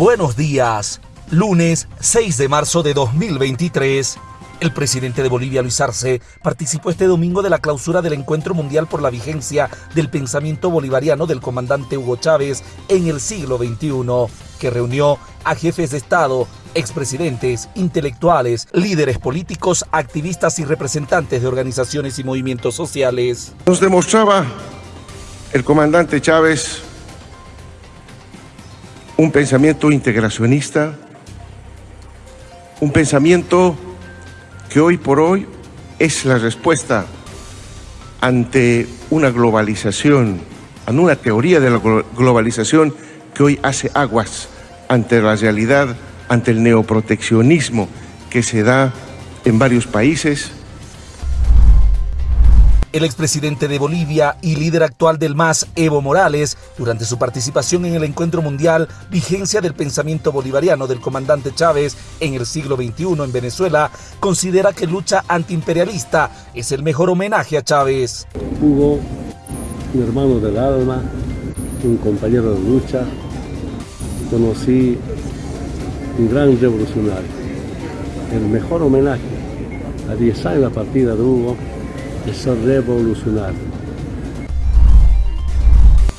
Buenos días, lunes 6 de marzo de 2023. El presidente de Bolivia, Luis Arce, participó este domingo de la clausura del Encuentro Mundial por la Vigencia del Pensamiento Bolivariano del comandante Hugo Chávez en el siglo XXI, que reunió a jefes de Estado, expresidentes, intelectuales, líderes políticos, activistas y representantes de organizaciones y movimientos sociales. Nos demostraba el comandante Chávez un pensamiento integracionista, un pensamiento que hoy por hoy es la respuesta ante una globalización, ante una teoría de la globalización que hoy hace aguas ante la realidad, ante el neoproteccionismo que se da en varios países, el expresidente de Bolivia y líder actual del MAS, Evo Morales, durante su participación en el encuentro mundial Vigencia del Pensamiento Bolivariano del comandante Chávez en el siglo XXI en Venezuela, considera que lucha antiimperialista es el mejor homenaje a Chávez. Hugo, mi hermano del alma, un compañero de lucha, conocí un gran revolucionario. El mejor homenaje a 10 años la partida de Hugo es revolucionar.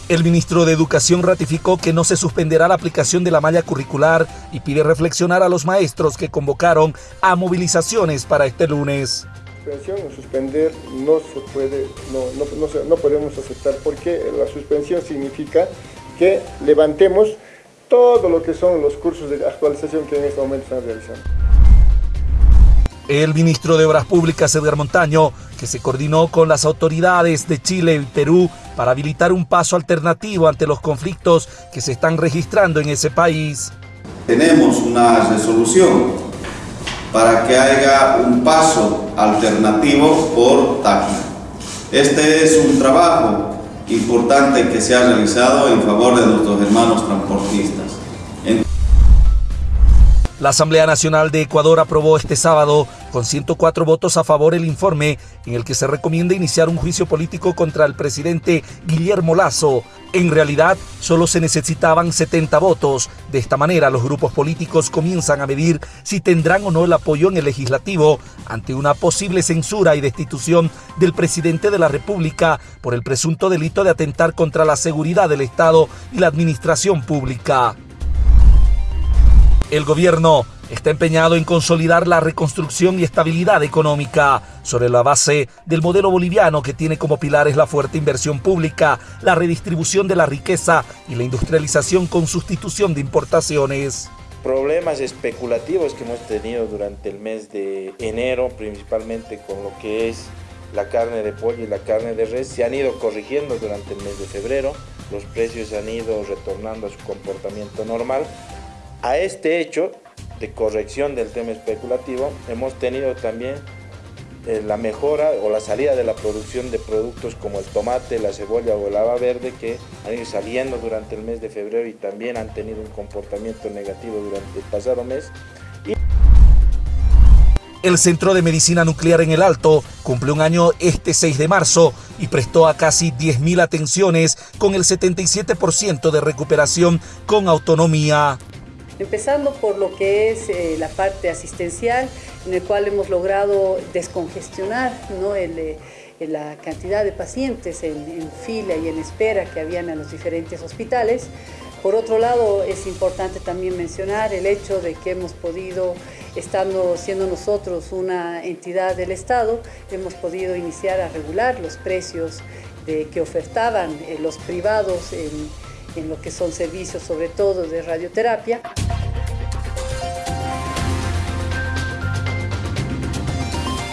El ministro de Educación ratificó que no se suspenderá la aplicación de la malla curricular y pide reflexionar a los maestros que convocaron a movilizaciones para este lunes. Suspensión o suspender no se puede, no, no, no podemos aceptar porque la suspensión significa que levantemos todo lo que son los cursos de actualización que en este momento están realizando. El ministro de Obras Públicas, Edgar Montaño, que se coordinó con las autoridades de Chile y Perú para habilitar un paso alternativo ante los conflictos que se están registrando en ese país. Tenemos una resolución para que haya un paso alternativo por Táquira. Este es un trabajo importante que se ha realizado en favor de nuestros hermanos transportistas. La Asamblea Nacional de Ecuador aprobó este sábado con 104 votos a favor el informe en el que se recomienda iniciar un juicio político contra el presidente Guillermo Lazo. En realidad, solo se necesitaban 70 votos. De esta manera, los grupos políticos comienzan a medir si tendrán o no el apoyo en el legislativo ante una posible censura y destitución del presidente de la República por el presunto delito de atentar contra la seguridad del Estado y la administración pública. El gobierno está empeñado en consolidar la reconstrucción y estabilidad económica sobre la base del modelo boliviano que tiene como pilares la fuerte inversión pública, la redistribución de la riqueza y la industrialización con sustitución de importaciones. Problemas especulativos que hemos tenido durante el mes de enero, principalmente con lo que es la carne de pollo y la carne de res, se han ido corrigiendo durante el mes de febrero, los precios han ido retornando a su comportamiento normal a este hecho de corrección del tema especulativo hemos tenido también eh, la mejora o la salida de la producción de productos como el tomate, la cebolla o el haba verde que han ido saliendo durante el mes de febrero y también han tenido un comportamiento negativo durante el pasado mes. El Centro de Medicina Nuclear en el Alto cumple un año este 6 de marzo y prestó a casi 10.000 atenciones con el 77% de recuperación con autonomía empezando por lo que es eh, la parte asistencial, en el cual hemos logrado descongestionar eh, la cantidad de pacientes en, fila y en espera que habían en los diferentes hospitales. Por otro lado, es importante también mencionar el hecho de que hemos podido, estando siendo nosotros una entidad del Estado, hemos podido iniciar a regular los precios de, que ofertaban eh, los privados en en lo que son servicios sobre todo de radioterapia.